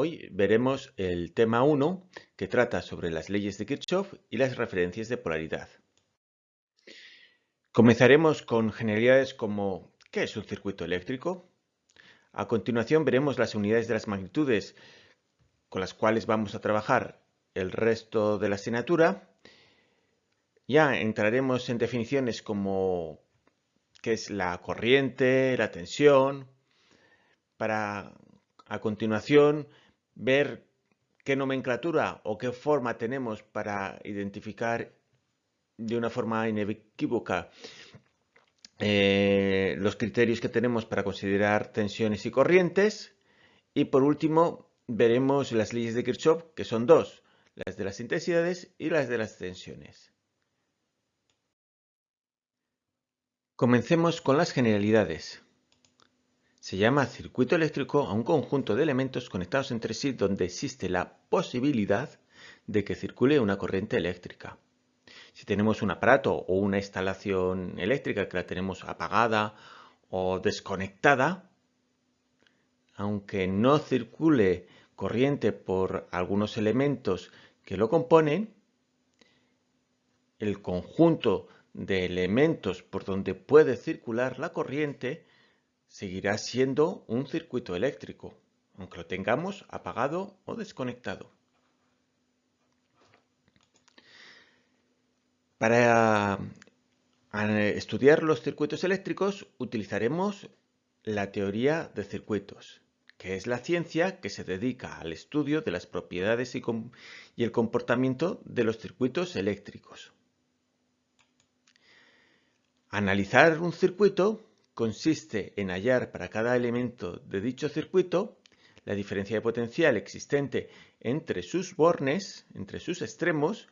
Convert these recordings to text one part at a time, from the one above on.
Hoy veremos el tema 1 que trata sobre las leyes de Kirchhoff y las referencias de polaridad. Comenzaremos con generalidades como ¿qué es un circuito eléctrico? A continuación veremos las unidades de las magnitudes con las cuales vamos a trabajar el resto de la asignatura. Ya entraremos en definiciones como qué es la corriente, la tensión, para a continuación ver qué nomenclatura o qué forma tenemos para identificar de una forma inequívoca eh, los criterios que tenemos para considerar tensiones y corrientes. Y por último, veremos las leyes de Kirchhoff, que son dos, las de las intensidades y las de las tensiones. Comencemos con las generalidades. Se llama circuito eléctrico a un conjunto de elementos conectados entre sí donde existe la posibilidad de que circule una corriente eléctrica. Si tenemos un aparato o una instalación eléctrica que la tenemos apagada o desconectada, aunque no circule corriente por algunos elementos que lo componen, el conjunto de elementos por donde puede circular la corriente seguirá siendo un circuito eléctrico, aunque lo tengamos apagado o desconectado. Para estudiar los circuitos eléctricos utilizaremos la teoría de circuitos, que es la ciencia que se dedica al estudio de las propiedades y, y el comportamiento de los circuitos eléctricos. Analizar un circuito consiste en hallar para cada elemento de dicho circuito la diferencia de potencial existente entre sus bornes, entre sus extremos,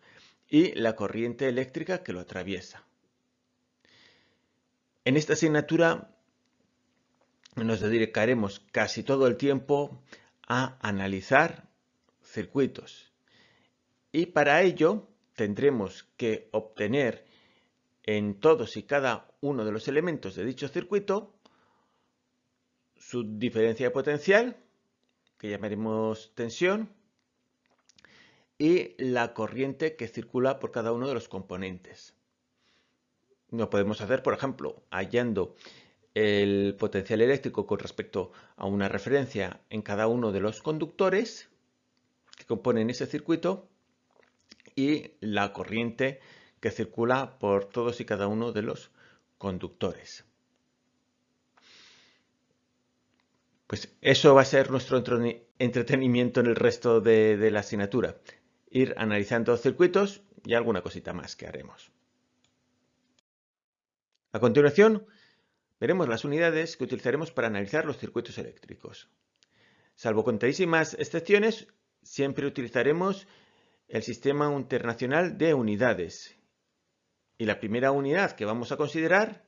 y la corriente eléctrica que lo atraviesa. En esta asignatura nos dedicaremos casi todo el tiempo a analizar circuitos y para ello tendremos que obtener en todos y cada uno de los elementos de dicho circuito su diferencia de potencial, que llamaremos tensión, y la corriente que circula por cada uno de los componentes. Lo podemos hacer, por ejemplo, hallando el potencial eléctrico con respecto a una referencia en cada uno de los conductores que componen ese circuito y la corriente que circula por todos y cada uno de los conductores. Pues eso va a ser nuestro entretenimiento en el resto de, la asignatura. Ir analizando circuitos y alguna cosita más que haremos. A continuación, veremos las unidades que utilizaremos para analizar los circuitos eléctricos. Salvo contadísimas excepciones, siempre utilizaremos el Sistema Internacional de Unidades, y la primera unidad que vamos a considerar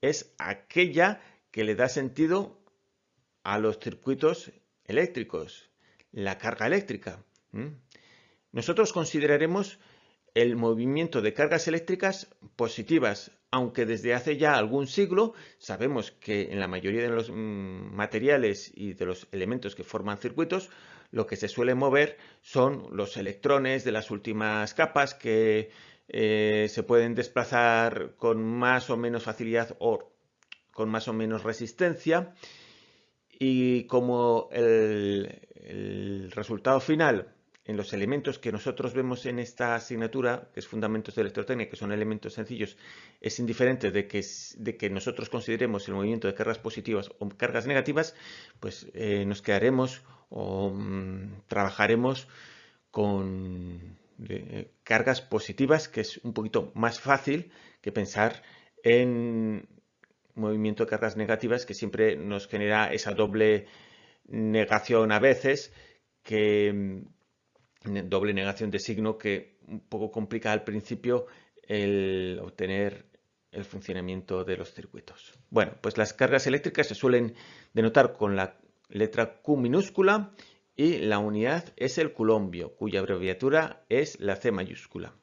es aquella que le da sentido a los circuitos eléctricos, la carga eléctrica. Nosotros consideraremos el movimiento de cargas eléctricas positivas, aunque desde hace ya algún siglo sabemos que en la mayoría de los mm, materiales y de los elementos que forman circuitos, lo que se suele mover son los electrones de las últimas capas que eh, se pueden desplazar con más o menos facilidad o con más o menos resistencia. Y como el, resultado final en los elementos que nosotros vemos en esta asignatura, que es Fundamentos de Electrotécnica, que son elementos sencillos, es indiferente de que, de que nosotros consideremos el movimiento de cargas positivas o cargas negativas, pues eh, nos quedaremos o mm, trabajaremos con de cargas positivas, que es un poquito más fácil que pensar en movimiento de cargas negativas, que siempre nos genera esa doble negación a veces, que mm, doble negación de signo que un poco complica al principio el obtener el funcionamiento de los circuitos. Bueno, pues las cargas eléctricas se suelen denotar con la letra Q minúscula y la unidad es el culombio, cuya abreviatura es la C mayúscula.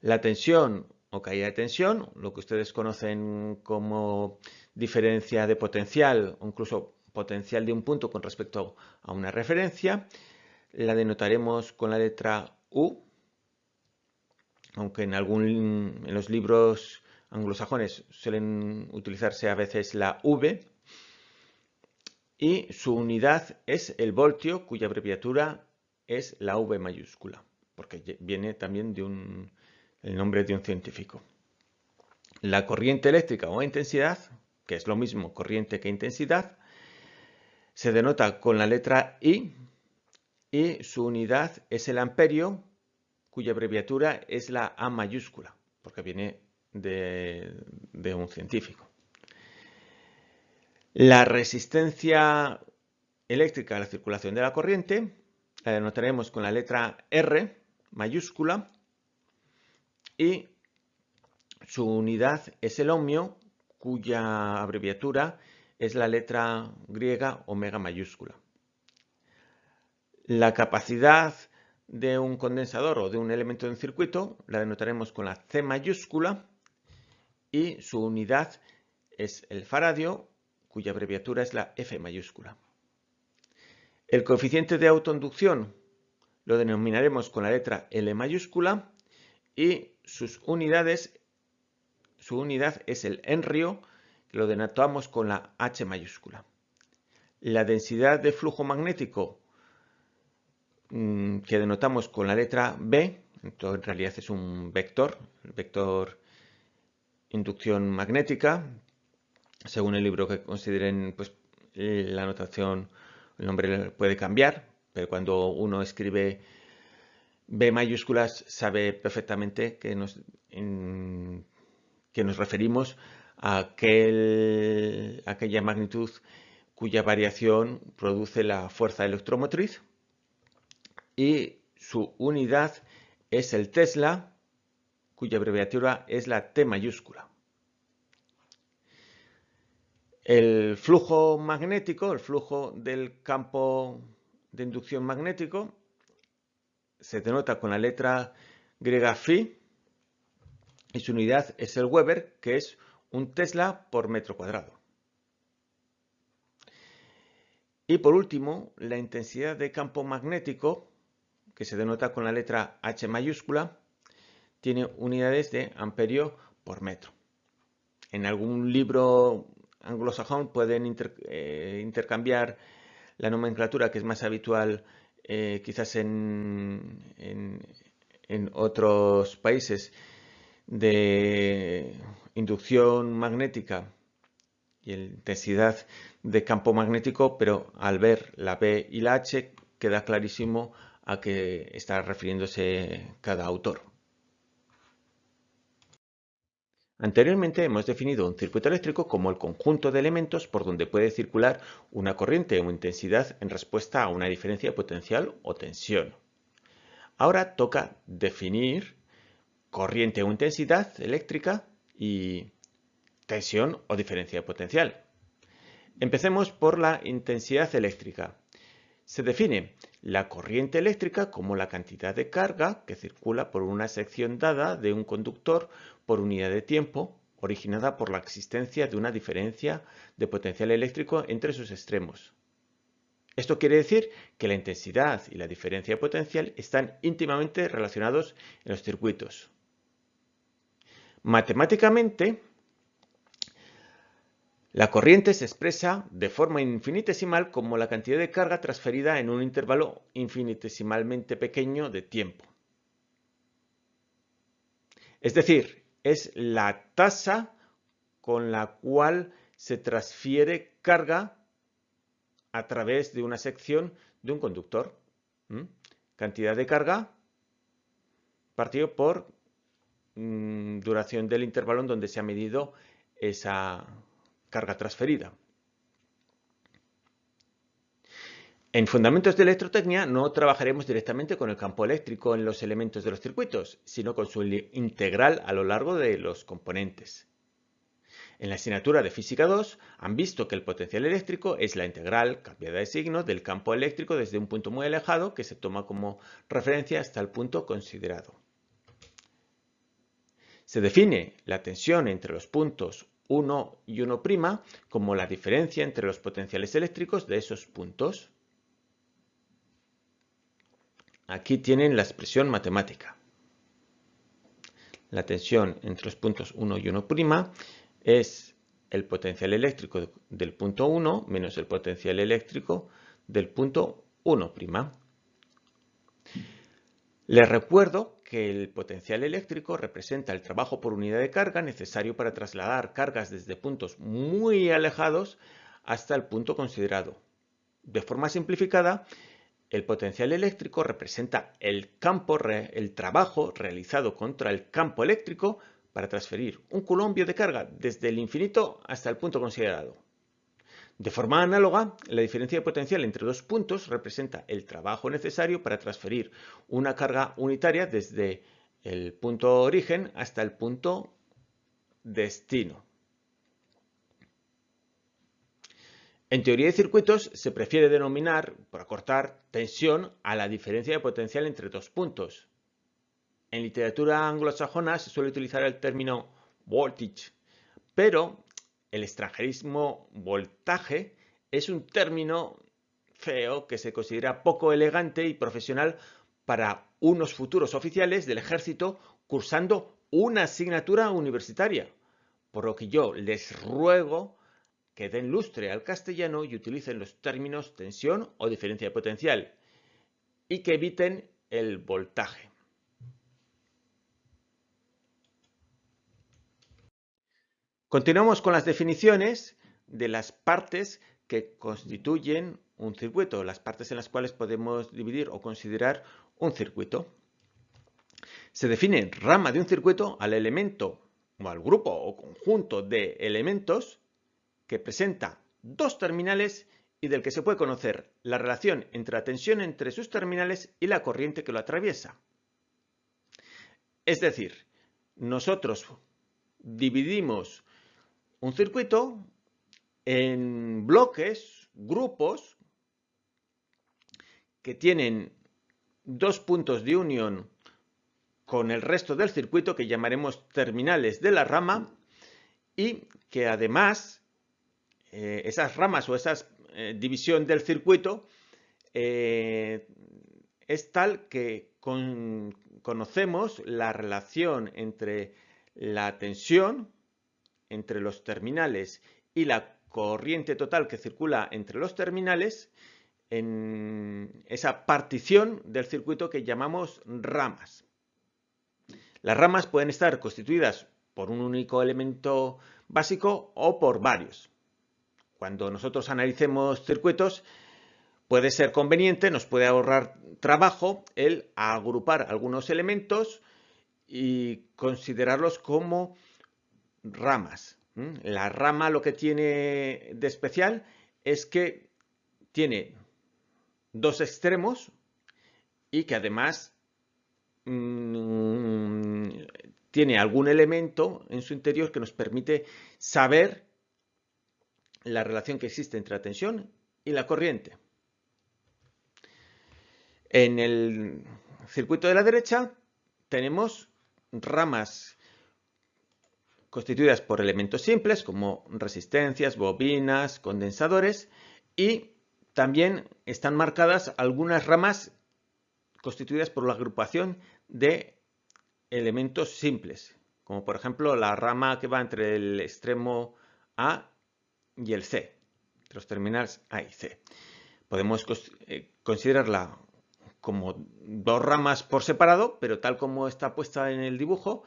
La tensión o caída de tensión, lo que ustedes conocen como diferencia de potencial o incluso potencial de un punto con respecto a una referencia. La denotaremos con la letra U, aunque en, en los libros anglosajones suelen utilizarse a veces la V. Y su unidad es el voltio, cuya abreviatura es la V mayúscula, porque viene también de un, el nombre de un científico. La corriente eléctrica o intensidad, que es lo mismo corriente que intensidad, se denota con la letra I y su unidad es el amperio, cuya abreviatura es la A mayúscula, porque viene de, de un científico. La resistencia eléctrica a la circulación de la corriente la denotaremos con la letra R mayúscula y su unidad es el ohmio, cuya abreviatura es la letra griega omega mayúscula. La capacidad de un condensador o de un elemento en circuito la denotaremos con la C mayúscula y su unidad es el faradio, cuya abreviatura es la F mayúscula. El coeficiente de autoinducción lo denominaremos con la letra L mayúscula y sus unidades, su unidad es el henrio, que lo denotamos con la H mayúscula. La densidad de flujo magnético mm, que denotamos con la letra B, en realidad es un vector, el vector inducción magnética, según el libro que consideren, pues la notación, el nombre puede cambiar, pero cuando uno escribe B mayúsculas sabe perfectamente que nos, que nos referimos a aquella magnitud cuya variación produce la fuerza electromotriz y su unidad es el Tesla, cuya abreviatura es la T mayúscula. El flujo magnético, el flujo del campo de inducción magnético, se denota con la letra griega phi y su unidad es el Weber, que es un Tesla por metro cuadrado. Y por último, la intensidad de campo magnético, que se denota con la letra H mayúscula, tiene unidades de amperio por metro. En algún libro anglosajón pueden eh, intercambiar la nomenclatura que es más habitual eh, quizás en, en, otros países de inducción magnética y intensidad de campo magnético, pero al ver la B y la H queda clarísimo a qué está refiriéndose cada autor. Anteriormente hemos definido un circuito eléctrico como el conjunto de elementos por donde puede circular una corriente o intensidad en respuesta a una diferencia potencial o tensión. Ahora toca definir corriente o intensidad eléctrica y tensión o diferencia potencial. Empecemos por la intensidad eléctrica. Se define la corriente eléctrica como la cantidad de carga que circula por una sección dada de un conductor por unidad de tiempo originada por la existencia de una diferencia de potencial eléctrico entre sus extremos. Esto quiere decir que la intensidad y la diferencia de potencial están íntimamente relacionados en los circuitos. Matemáticamente, la corriente se expresa de forma infinitesimal como la cantidad de carga transferida en un intervalo infinitesimalmente pequeño de tiempo. Es decir, es la tasa con la cual se transfiere carga a través de una sección de un conductor. Cantidad de carga partido por mm, duración del intervalo en donde se ha medido esa carga transferida. En Fundamentos de Electrotecnia no trabajaremos directamente con el campo eléctrico en los elementos de los circuitos, sino con su integral a lo largo de los componentes. En la asignatura de Física 2 han visto que el potencial eléctrico es la integral cambiada de signo del campo eléctrico desde un punto muy alejado que se toma como referencia hasta el punto considerado. Se define la tensión entre los puntos 1 y 1' como la diferencia entre los potenciales eléctricos de esos puntos. Aquí tienen la expresión matemática. La tensión entre los puntos 1 y 1' es el potencial eléctrico del punto 1 menos el potencial eléctrico del punto 1'. Les recuerdo que el potencial eléctrico representa el trabajo por unidad de carga necesario para trasladar cargas desde puntos muy alejados hasta el punto considerado. De forma simplificada, el potencial eléctrico representa el, trabajo realizado contra el campo eléctrico para transferir un colombio de carga desde el infinito hasta el punto considerado. De forma análoga, la diferencia de potencial entre dos puntos representa el trabajo necesario para transferir una carga unitaria desde el punto origen hasta el punto destino. En teoría de circuitos se prefiere denominar, por acortar, tensión a la diferencia de potencial entre dos puntos. En literatura anglosajona se suele utilizar el término voltage, pero el extranjerismo voltaje es un término feo que se considera poco elegante y profesional para unos futuros oficiales del ejército cursando una asignatura universitaria, por lo que yo les ruego que den lustre al castellano y utilicen los términos tensión o diferencia de potencial y que eviten el voltaje. Continuamos con las definiciones de las partes que constituyen un circuito, las partes en las cuales podemos dividir o considerar un circuito. Se define rama de un circuito al elemento o al grupo o conjunto de elementos que presenta dos terminales y del que se puede conocer la relación entre la tensión entre sus terminales y la corriente que lo atraviesa. Es decir, nosotros dividimos un circuito en bloques, grupos, que tienen dos puntos de unión con el resto del circuito que llamaremos terminales de la rama y que además eh, esas ramas o esa eh, división del circuito eh, es tal que conocemos la relación entre la tensión entre los terminales y la corriente total que circula entre los terminales en esa partición del circuito que llamamos ramas. Las ramas pueden estar constituidas por un único elemento básico o por varios. Cuando nosotros analicemos circuitos, puede ser conveniente, nos puede ahorrar trabajo el agrupar algunos elementos y considerarlos como ramas. La rama lo que tiene de especial es que tiene dos extremos y que además mm, tiene algún elemento en su interior que nos permite saber la relación que existe entre la tensión y la corriente. En el circuito de la derecha tenemos ramas constituidas por elementos simples como resistencias, bobinas, condensadores y también están marcadas algunas ramas constituidas por la agrupación de elementos simples, como por ejemplo la rama que va entre el extremo A y el C, los terminales A y C. Podemos eh, considerarla como dos ramas por separado, pero tal como está puesta en el dibujo,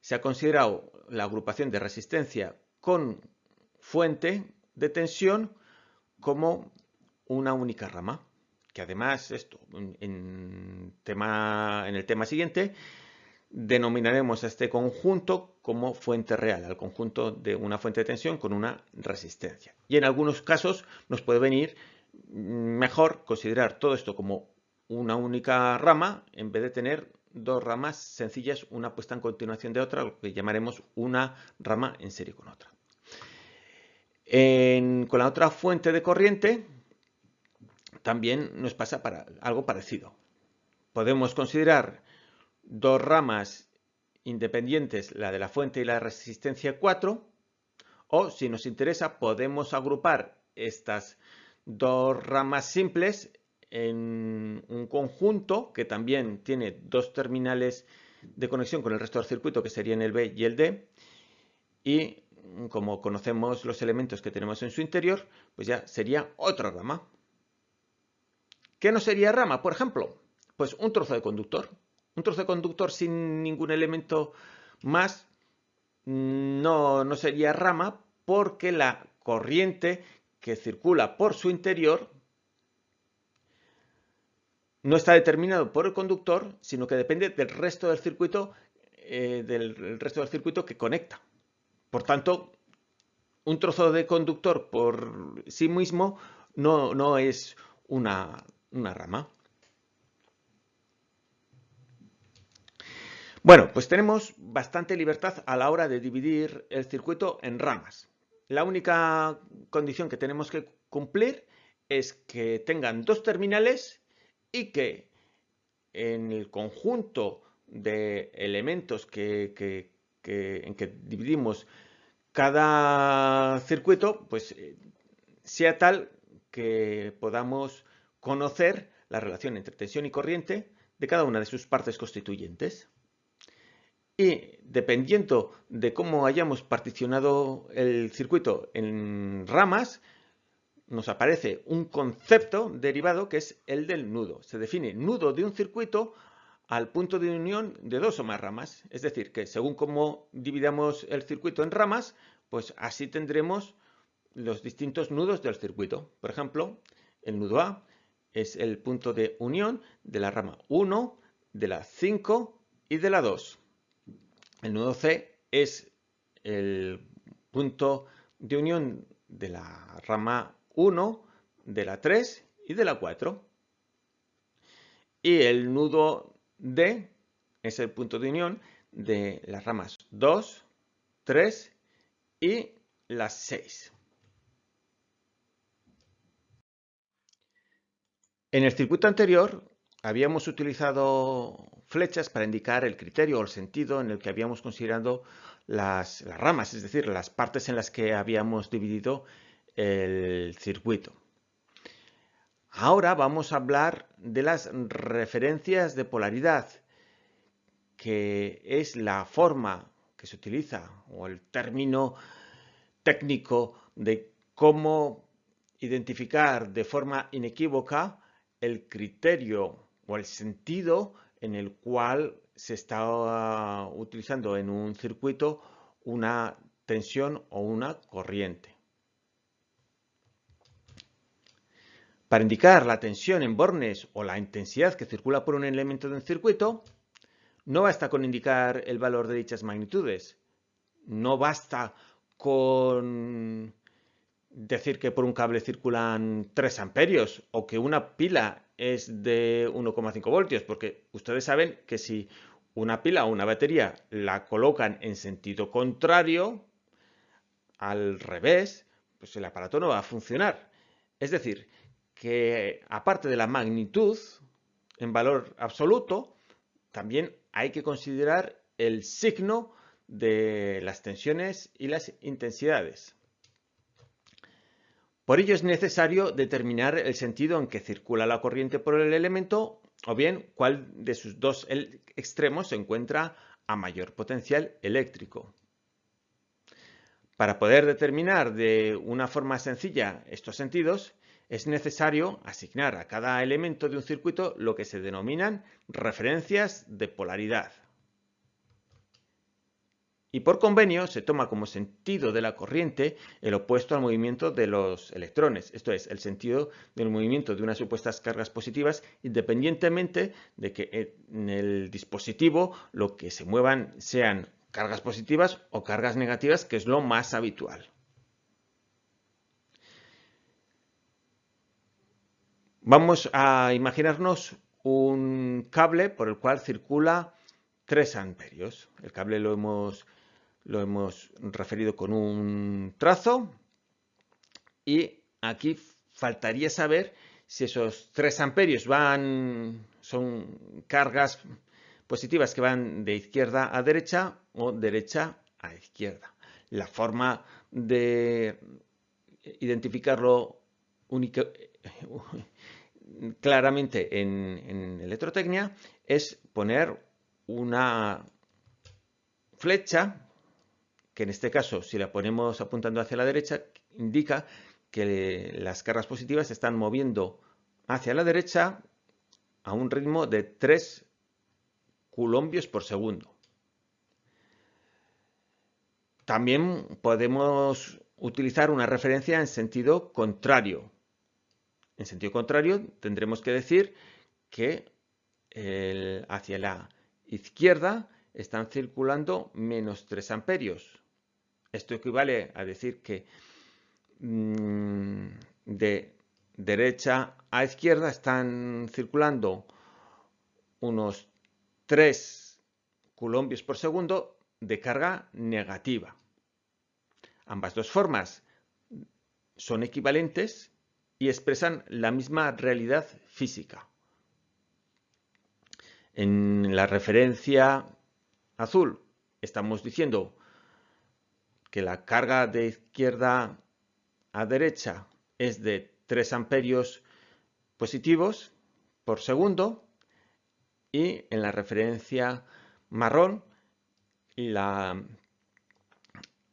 se ha considerado la agrupación de resistencia con fuente de tensión como una única rama, que además esto en, tema, en el tema siguiente denominaremos a este conjunto como fuente real, al conjunto de una fuente de tensión con una resistencia. Y en algunos casos nos puede venir mejor considerar todo esto como una única rama en vez de tener dos ramas sencillas, una puesta en continuación de otra, lo que llamaremos una rama en serie con otra. con la otra fuente de corriente también nos pasa algo parecido. Podemos considerar dos ramas independientes, la de la fuente y la resistencia 4, O si nos interesa, podemos agrupar estas dos ramas simples en un conjunto que también tiene dos terminales de conexión con el resto del circuito que serían el B y el D y como conocemos los elementos que tenemos en su interior pues ya sería otra rama. ¿Qué no sería rama? Por ejemplo, pues un trozo de conductor. Un trozo de conductor sin ningún elemento más no, no sería rama porque la corriente que circula por su interior no está determinado por el conductor, sino que depende del resto del circuito, eh, del resto del circuito que conecta. Por tanto, un trozo de conductor por sí mismo no, no es una, una rama. Bueno, pues tenemos bastante libertad a la hora de dividir el circuito en ramas. La única condición que tenemos que cumplir es que tengan dos terminales y que en el conjunto de elementos que, en que dividimos cada circuito, pues eh, sea tal que podamos conocer la relación entre tensión y corriente de cada una de sus partes constituyentes. Y dependiendo de cómo hayamos particionado el circuito en ramas, nos aparece un concepto derivado que es el del nudo. Se define nudo de un circuito al punto de unión de dos o más ramas. Es decir, que según cómo dividamos el circuito en ramas, pues así tendremos los distintos nudos del circuito. Por ejemplo, el nudo A es el punto de unión de la rama 1, de la 5 y de la 2. El nudo C es el punto de unión de la rama 1, de la 3 y de la 4. Y el nudo D es el punto de unión de las ramas 2, 3 y las 6. En el circuito anterior habíamos utilizado flechas para indicar el criterio o el sentido en el que habíamos considerado las, las ramas, es decir, las partes en las que habíamos dividido el circuito. Ahora vamos a hablar de las referencias de polaridad, que es la forma que se utiliza o el término técnico de cómo identificar de forma inequívoca el criterio o el sentido en el cual se está utilizando en un circuito una tensión o una corriente. Para indicar la tensión en bornes o la intensidad que circula por un elemento de un circuito, no basta con indicar el valor de dichas magnitudes. No basta con decir que por un cable circulan 3 amperios o que una pila es de 1,5 voltios, porque ustedes saben que si una pila o una batería la colocan en sentido contrario, al revés, pues el aparato no va a funcionar. Es decir, que aparte de la magnitud en valor absoluto, también hay que considerar el signo de las tensiones y las intensidades. Por ello es necesario determinar el sentido en que circula la corriente por el elemento o bien cuál de sus dos extremos se encuentra a mayor potencial eléctrico. Para poder determinar de una forma sencilla estos sentidos, es necesario asignar a cada elemento de un circuito lo que se denominan referencias de polaridad. Y por convenio se toma como sentido de la corriente el opuesto al movimiento de los electrones, esto es, el sentido del movimiento de unas supuestas cargas positivas independientemente de que en el dispositivo lo que se muevan sean cargas positivas o cargas negativas, que es lo más habitual. Vamos a imaginarnos un cable por el cual circula 3 amperios. El cable lo hemos, lo hemos referido con un trazo y aquí faltaría saber si esos 3 amperios van, son cargas positivas que van de izquierda a derecha o derecha a izquierda. la forma de identificarlo claramente en, en electrotecnia es poner una flecha, que en este caso si la ponemos apuntando hacia la derecha, indica que las cargas positivas se están moviendo hacia la derecha a un ritmo de 3 culombios por segundo. También podemos utilizar una referencia en sentido contrario. En sentido contrario tendremos que decir que hacia la izquierda están circulando menos 3 amperios. Esto equivale a decir que mm, de derecha a izquierda están circulando unos 3 colombios por segundo de carga negativa. Ambas dos formas son equivalentes y expresan la misma realidad física. En la referencia azul estamos diciendo que la carga de izquierda a derecha es de 3 amperios positivos por segundo y en la referencia marrón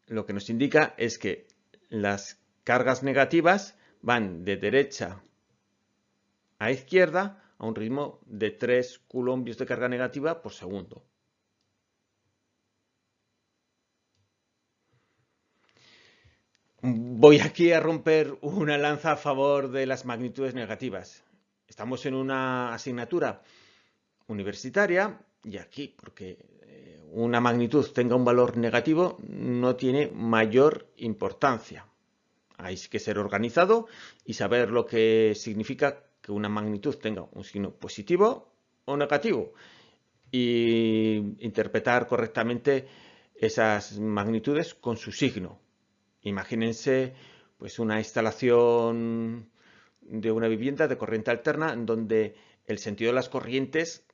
lo que nos indica es que las cargas negativas van de derecha a izquierda a un ritmo de 3 coulombios de carga negativa por segundo. Voy aquí a romper una lanza a favor de las magnitudes negativas. Estamos en una asignatura universitaria y aquí, porque eh, una magnitud tenga un valor negativo, no tiene mayor importancia. Hay que ser organizado y saber lo que significa que una magnitud tenga un signo positivo o negativo y interpretar correctamente esas magnitudes con su signo. Imagínense pues una instalación de una vivienda de corriente alterna en donde el sentido de las corrientes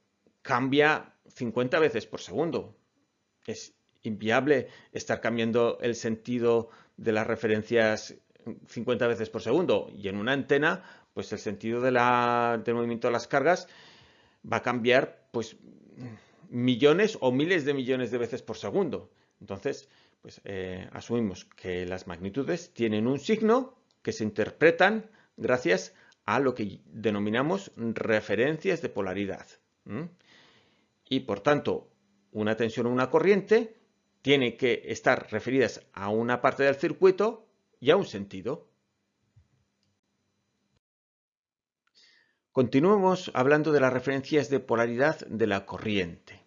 cambia 50 veces por segundo. Es inviable estar cambiando el sentido de las referencias 50 veces por segundo. Y en una antena, pues el sentido de del movimiento de las cargas va a cambiar pues millones o miles de millones de veces por segundo. Entonces, pues eh, asumimos que las magnitudes tienen un signo que se interpretan gracias a lo que denominamos referencias de polaridad. Y por tanto, una tensión o una corriente tiene que estar referidas a una parte del circuito y a un sentido. Continuemos hablando de las referencias de polaridad de la corriente.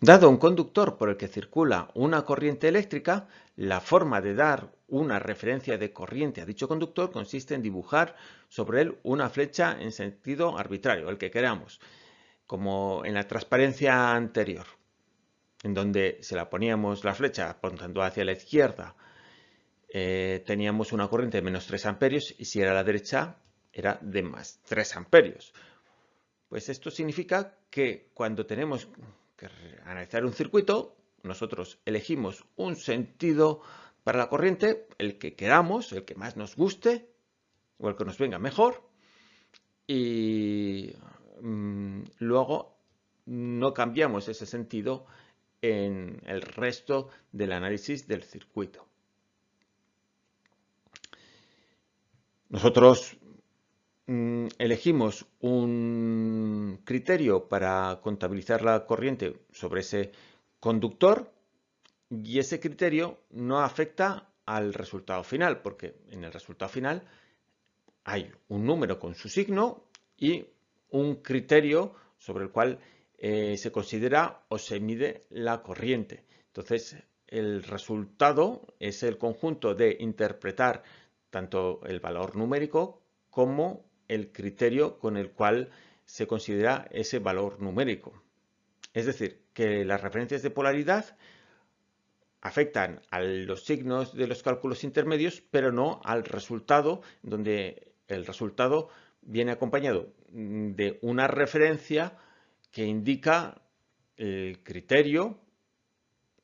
Dado un conductor por el que circula una corriente eléctrica, la forma de dar una referencia de corriente a dicho conductor consiste en dibujar sobre él una flecha en sentido arbitrario, el que queramos, como en la transparencia anterior, en donde se la poníamos la flecha apuntando hacia la izquierda, eh, teníamos una corriente de menos 3 amperios y si era a la derecha era de más 3 amperios. Pues esto significa que cuando tenemos analizar un circuito, nosotros elegimos un sentido para la corriente, el que queramos, el que más nos guste o el que nos venga mejor. Y mm, luego no cambiamos ese sentido en el resto del análisis del circuito. Nosotros elegimos un criterio para contabilizar la corriente sobre ese conductor y ese criterio no afecta al resultado final, porque en el resultado final hay un número con su signo y un criterio sobre el cual eh, se considera o se mide la corriente. Entonces, el resultado es el conjunto de interpretar tanto el valor numérico como el criterio con el cual se considera ese valor numérico. Es decir, que las referencias de polaridad afectan a los signos de los cálculos intermedios, pero no al resultado, donde el resultado viene acompañado de una referencia que indica el criterio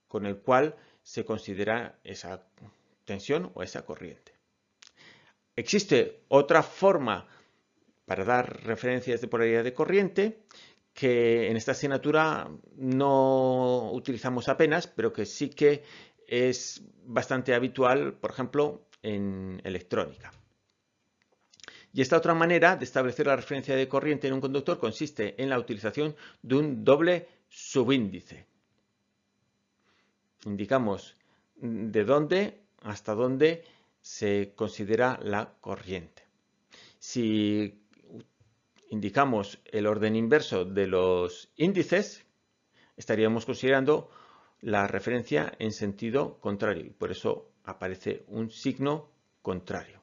con el cual se considera esa tensión o esa corriente. Existe otra forma para dar referencias de polaridad de corriente que en esta asignatura no utilizamos apenas, pero que sí que es bastante habitual, por ejemplo, en electrónica. Y esta otra manera de establecer la referencia de corriente en un conductor consiste en la utilización de un doble subíndice. Indicamos de dónde hasta dónde se considera la corriente. Si indicamos el orden inverso de los índices, estaríamos considerando la referencia en sentido contrario y por eso aparece un signo contrario.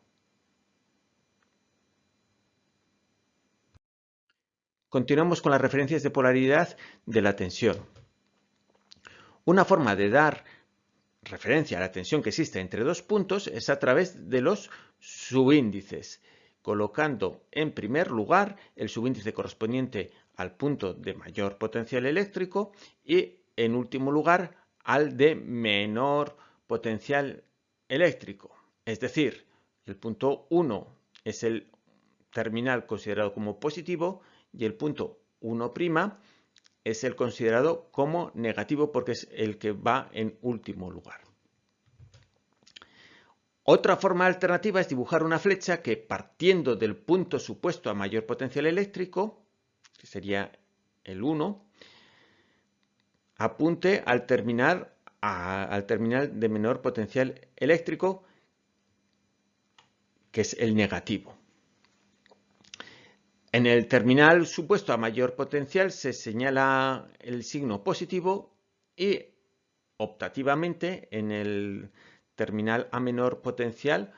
Continuamos con las referencias de polaridad de la tensión. Una forma de dar referencia a la tensión que existe entre dos puntos es a través de los subíndices colocando en primer lugar el subíndice correspondiente al punto de mayor potencial eléctrico y en último lugar al de menor potencial eléctrico. Es decir, el punto 1 es el terminal considerado como positivo y el punto 1' es el considerado como negativo porque es el que va en último lugar. Otra forma alternativa es dibujar una flecha que partiendo del punto supuesto a mayor potencial eléctrico, que sería el 1, apunte al al terminal de menor potencial eléctrico, que es el negativo. En el terminal supuesto a mayor potencial se señala el signo positivo y optativamente en el terminal a menor potencial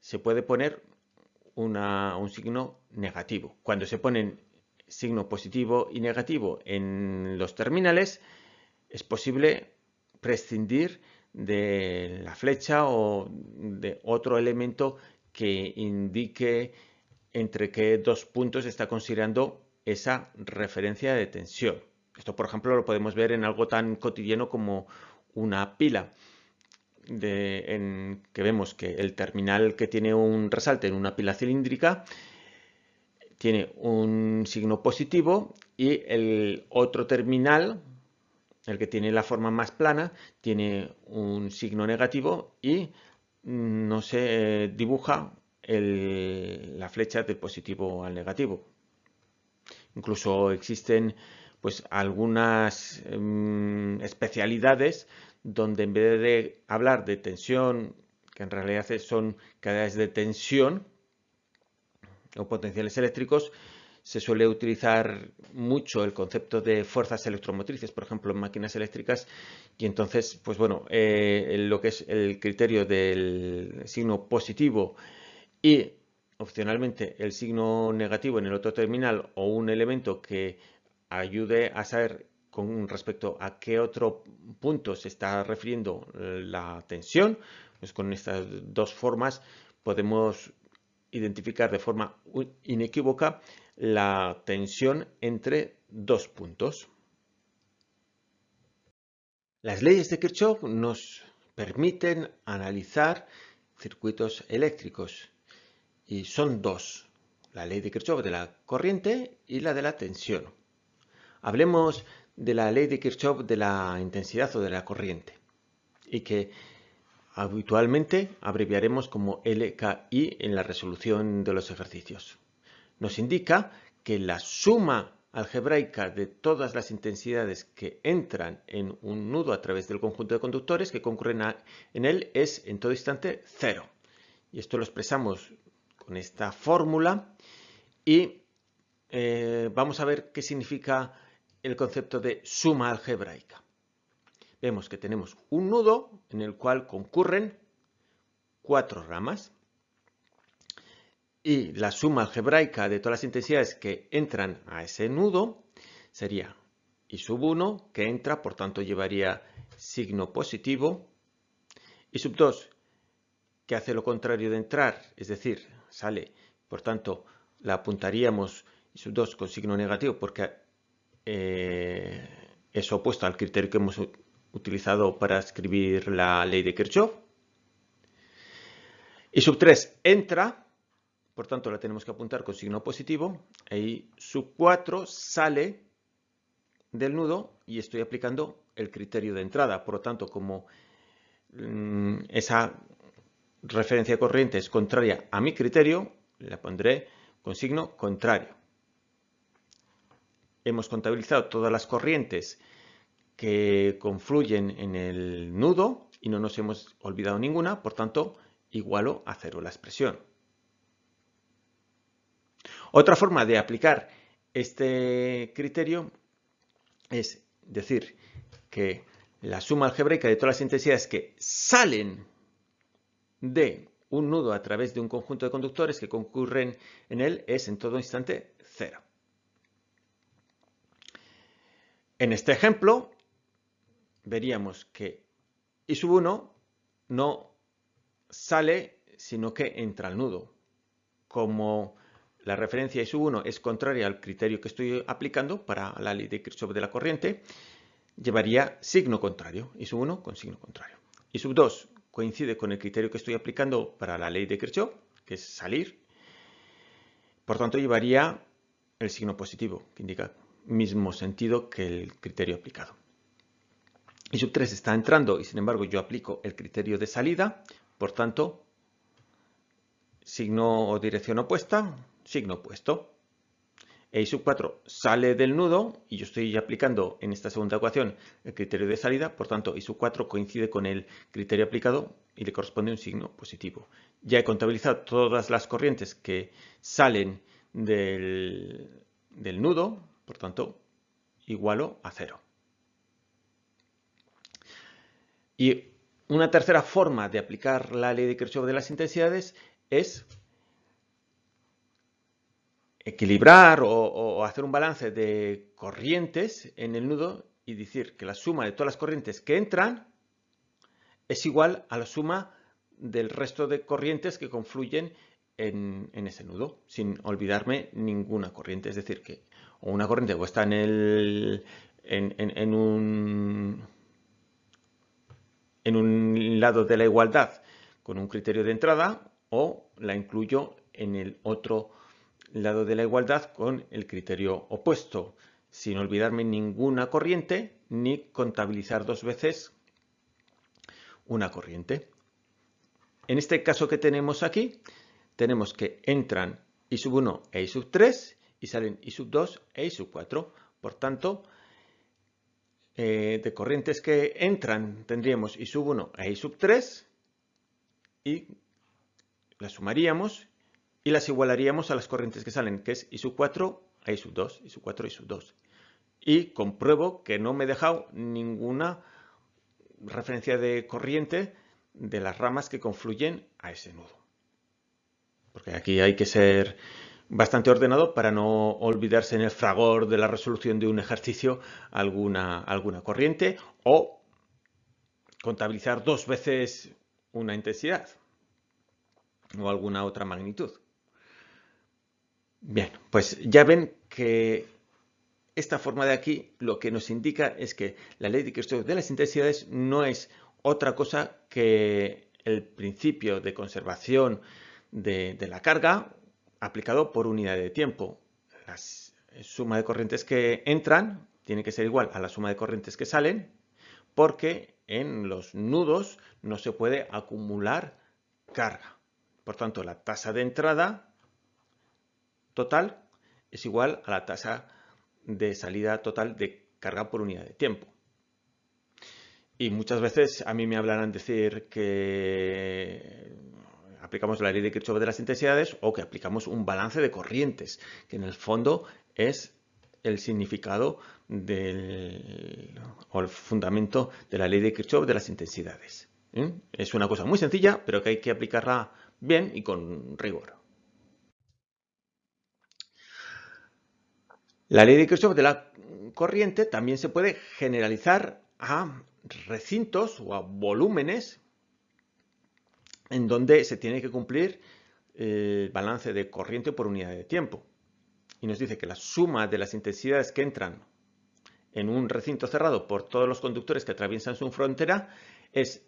se puede poner un signo negativo. Cuando se ponen signo positivo y negativo en los terminales, es posible prescindir de la flecha o de otro elemento que indique entre qué dos puntos está considerando esa referencia de tensión. Esto, por ejemplo, lo podemos ver en algo tan cotidiano como una pila en, que vemos que el terminal que tiene un resalte en una pila cilíndrica tiene un signo positivo y el otro terminal, el que tiene la forma más plana, tiene un signo negativo y no se dibuja la flecha del positivo al negativo. Incluso existen pues algunas em, especialidades donde en vez de hablar de tensión, que en realidad son cadenas de tensión o potenciales eléctricos, se suele utilizar mucho el concepto de fuerzas electromotrices, por ejemplo, en máquinas eléctricas, y entonces, pues bueno, eh, lo que es el criterio del signo positivo y opcionalmente el signo negativo en el otro terminal o un elemento que ayude a saber con respecto a qué otro punto se está refiriendo la tensión, pues con estas dos formas podemos identificar de forma inequívoca la tensión entre dos puntos. Las leyes de Kirchhoff nos permiten analizar circuitos eléctricos y son dos, la ley de Kirchhoff de la corriente y la de la tensión. Hablemos de la ley de Kirchhoff de la intensidad o de la corriente y que habitualmente abreviaremos como LKI en la resolución de los ejercicios. Nos indica que la suma algebraica de todas las intensidades que entran en un nudo a través del conjunto de conductores que concurren en él es en todo instante cero. Y esto lo expresamos con esta fórmula y eh, vamos a ver qué significa el concepto de suma algebraica. Vemos que tenemos un nudo en el cual concurren cuatro ramas y la suma algebraica de todas las intensidades que entran a ese nudo sería I sub 1 que entra, por tanto llevaría signo positivo, y sub 2 que hace lo contrario de entrar, es decir, sale, por tanto la apuntaríamos I sub 2 con signo negativo porque eh, es opuesto al criterio que hemos utilizado para escribir la ley de Kirchhoff. Y sub 3 entra, por tanto la tenemos que apuntar con signo positivo. Y sub 4 sale del nudo y estoy aplicando el criterio de entrada. Por lo tanto, como mm, esa referencia corriente es contraria a mi criterio, la pondré con signo contrario. Hemos contabilizado todas las corrientes que confluyen en el nudo y no nos hemos olvidado ninguna, por tanto, igualo a cero la expresión. Otra forma de aplicar este criterio es decir que la suma algebraica de todas las intensidades que salen de un nudo a través de un conjunto de conductores que concurren en él es en todo instante cero. En este ejemplo veríamos que I sub 1 no sale sino que entra al nudo. Como la referencia I sub 1 es contraria al criterio que estoy aplicando para la ley de Kirchhoff de la corriente, llevaría signo contrario, I sub 1 con signo contrario. I sub 2 coincide con el criterio que estoy aplicando para la ley de Kirchhoff, que es salir. Por tanto, llevaría el signo positivo, que indica mismo sentido que el criterio aplicado. I sub 3 está entrando y sin embargo yo aplico el criterio de salida, por tanto, signo o dirección opuesta, signo opuesto. E sub 4 sale del nudo y yo estoy aplicando en esta segunda ecuación el criterio de salida, por tanto I sub 4 coincide con el criterio aplicado y le corresponde un signo positivo. Ya he contabilizado todas las corrientes que salen del nudo, por tanto, igualo a cero. Y una tercera forma de aplicar la ley de Kirchhoff de las intensidades es equilibrar o, hacer un balance de corrientes en el nudo y decir que la suma de todas las corrientes que entran es igual a la suma del resto de corrientes que confluyen en, ese nudo, sin olvidarme ninguna corriente. Es decir, que una corriente o está en, el, en, un, en un lado de la igualdad con un criterio de entrada o la incluyo en el otro lado de la igualdad con el criterio opuesto, sin olvidarme ninguna corriente ni contabilizar dos veces una corriente. En este caso que tenemos aquí, tenemos que entran I sub 1 e I sub 3 y salen I sub 2 e I sub 4. Por tanto, eh, de corrientes que entran tendríamos I sub 1 e I sub 3 y las sumaríamos y las igualaríamos a las corrientes que salen, que es I sub 4 a I sub 2, I sub 4 I sub 2. Y compruebo que no me he dejado ninguna referencia de corriente de las ramas que confluyen a ese nudo. Porque aquí hay que ser bastante ordenado para no olvidarse en el fragor de la resolución de un ejercicio alguna, alguna corriente o contabilizar dos veces una intensidad o alguna otra magnitud. Bien, pues ya ven que esta forma de aquí lo que nos indica es que la ley de Kirchhoff de las intensidades no es otra cosa que el principio de conservación de, la carga aplicado por unidad de tiempo. La suma de corrientes que entran tiene que ser igual a la suma de corrientes que salen porque en los nudos no se puede acumular carga. Por tanto, la tasa de entrada total es igual a la tasa de salida total de carga por unidad de tiempo. Y muchas veces a mí me hablarán decir que aplicamos la ley de Kirchhoff de las intensidades o que aplicamos un balance de corrientes, que en el fondo es el significado del, o el fundamento de la ley de Kirchhoff de las intensidades. ¿eh? Es una cosa muy sencilla, pero que hay que aplicarla bien y con rigor. La ley de Kirchhoff de la corriente también se puede generalizar a recintos o a volúmenes en donde se tiene que cumplir el balance de corriente por unidad de tiempo. Y nos dice que la suma de las intensidades que entran en un recinto cerrado por todos los conductores que atraviesan su frontera es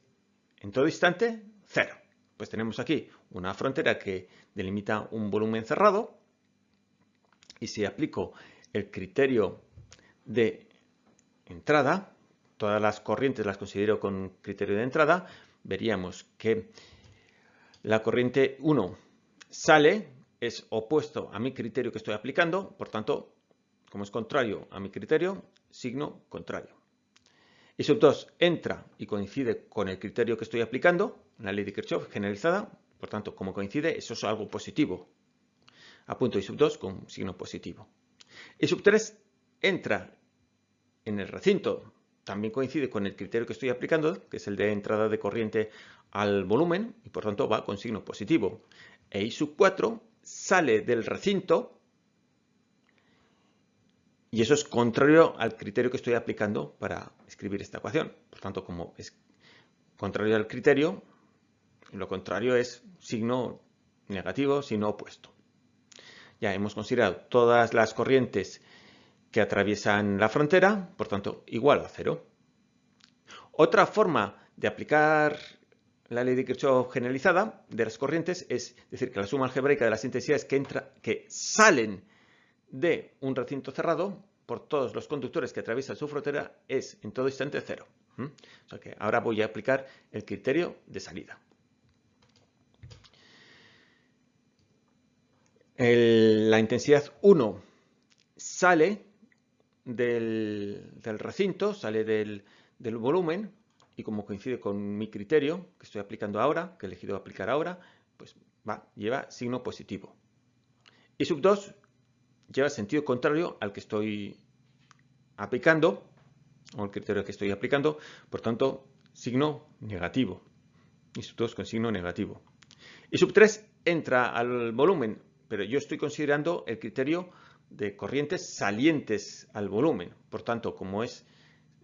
en todo instante cero. Pues tenemos aquí una frontera que delimita un volumen cerrado y si aplico el criterio de entrada, todas las corrientes las considero con criterio de entrada, veríamos que la corriente 1 sale, es opuesto a mi criterio que estoy aplicando, por tanto, como es contrario a mi criterio, signo contrario. Y sub 2 entra y coincide con el criterio que estoy aplicando, la ley de Kirchhoff generalizada, por tanto, como coincide, eso es algo positivo. Apunto y sub 2 con signo positivo. Y sub 3 entra en el recinto, también coincide con el criterio que estoy aplicando, que es el de entrada de corriente al volumen, y por tanto va con signo positivo. E I sub 4 sale del recinto, y eso es contrario al criterio que estoy aplicando para escribir esta ecuación. Por tanto, como es contrario al criterio, lo contrario es signo negativo, signo opuesto. Ya hemos considerado todas las corrientes que atraviesan la frontera, por tanto, igual a cero. Otra forma de aplicar la ley de Kirchhoff generalizada de las corrientes es decir que la suma algebraica de las intensidades que, entra, que salen de un recinto cerrado por todos los conductores que atraviesan su frontera es en todo instante cero. O sea que ahora voy a aplicar el criterio de salida. la intensidad 1 sale del, recinto, sale del, volumen y como coincide con mi criterio que estoy aplicando ahora, que he elegido aplicar ahora, pues va, lleva signo positivo. Y sub 2 lleva sentido contrario al que estoy aplicando, o el criterio que estoy aplicando, por tanto, signo negativo. Y sub 2 con signo negativo. Y sub 3 entra al volumen pero yo estoy considerando el criterio de corrientes salientes al volumen. Por tanto, como es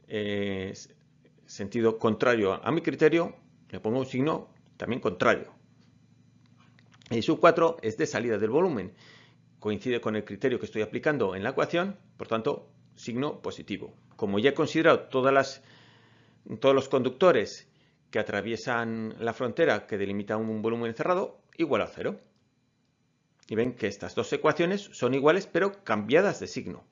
eh, sentido contrario a mi criterio, le pongo un signo también contrario. Y sub 4 es de salida del volumen. Coincide con el criterio que estoy aplicando en la ecuación, por tanto, signo positivo. Como ya he considerado todas las, todos los conductores que atraviesan la frontera que delimita un volumen cerrado, igual a cero. Y ven que estas dos ecuaciones son iguales pero cambiadas de signo.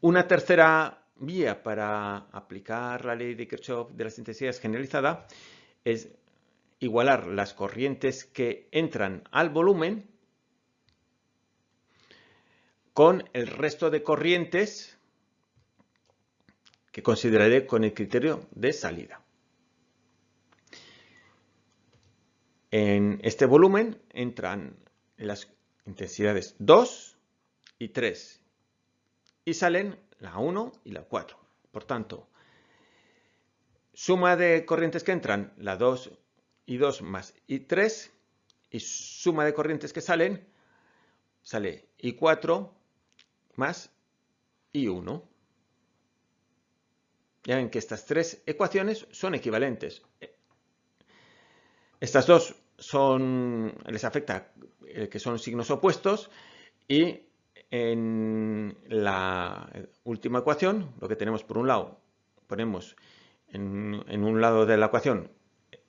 Una tercera vía para aplicar la ley de Kirchhoff de las intensidades generalizada es igualar las corrientes que entran al volumen con el resto de corrientes que consideraré con el criterio de salida. En este volumen entran las intensidades 2 y 3 y salen la 1 y la 4. Por tanto, suma de corrientes que entran, la 2 y 2 más y 3 y suma de corrientes que salen, sale I4 más I1. Ya ven que estas tres ecuaciones son equivalentes. Estas dos son, les afecta eh, que son signos opuestos y en la última ecuación lo que tenemos por un lado, ponemos en, un lado de la ecuación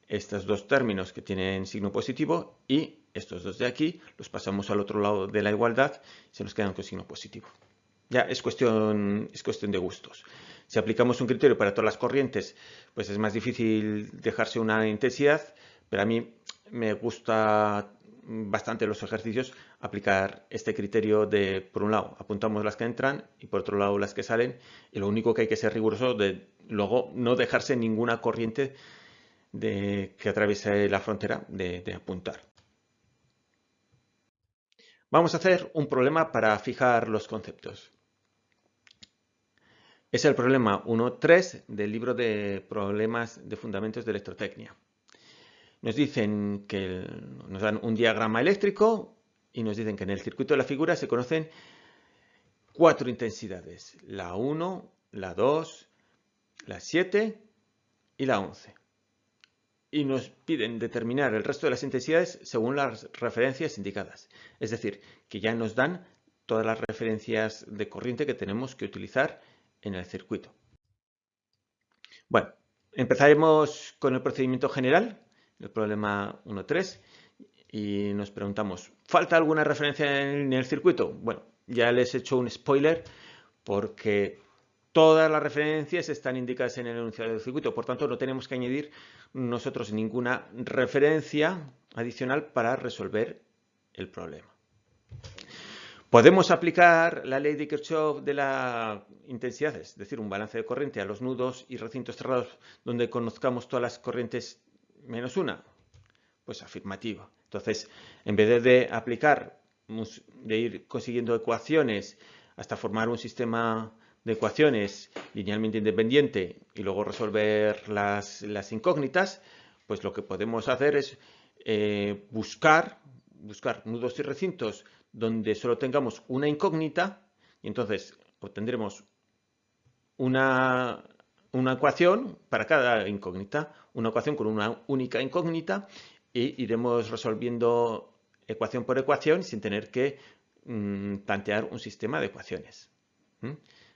estos dos términos que tienen signo positivo y estos dos de aquí los pasamos al otro lado de la igualdad se nos quedan con signo positivo. Ya es cuestión, es cuestión de gustos. Si aplicamos un criterio para todas las corrientes, pues es más difícil dejarse una intensidad, pero a mí me gusta bastante los ejercicios aplicar este criterio de, por un lado, apuntamos las que entran y por otro lado las que salen y lo único que hay que ser riguroso de luego no dejarse ninguna corriente de, que atraviese la frontera de, de apuntar. Vamos a hacer un problema para fijar los conceptos. Es el problema 1.3 del libro de problemas de fundamentos de electrotecnia nos dicen que nos dan un diagrama eléctrico y nos dicen que en el circuito de la figura se conocen cuatro intensidades, la 1, la 2, la 7 y la 11. Y nos piden determinar el resto de las intensidades según las referencias indicadas. Es decir, que ya nos dan todas las referencias de corriente que tenemos que utilizar en el circuito. Bueno, empezaremos con el procedimiento general, el problema 1.3, y nos preguntamos, ¿falta alguna referencia en el circuito? Bueno, ya les he hecho un spoiler porque todas las referencias están indicadas en el enunciado del circuito, por tanto no tenemos que añadir nosotros ninguna referencia adicional para resolver el problema. Podemos aplicar la ley de Kirchhoff de la intensidad, es decir, un balance de corriente a los nudos y recintos cerrados donde conozcamos todas las corrientes menos una. Pues afirmativo. Entonces, en vez de aplicar, de ir consiguiendo ecuaciones hasta formar un sistema de ecuaciones linealmente independiente y luego resolver las, incógnitas, pues lo que podemos hacer es eh, buscar, buscar nudos y recintos donde solo tengamos una incógnita y entonces obtendremos una, una ecuación para cada incógnita, una ecuación con una única incógnita y iremos resolviendo ecuación por ecuación sin tener que mm, plantear un sistema de ecuaciones.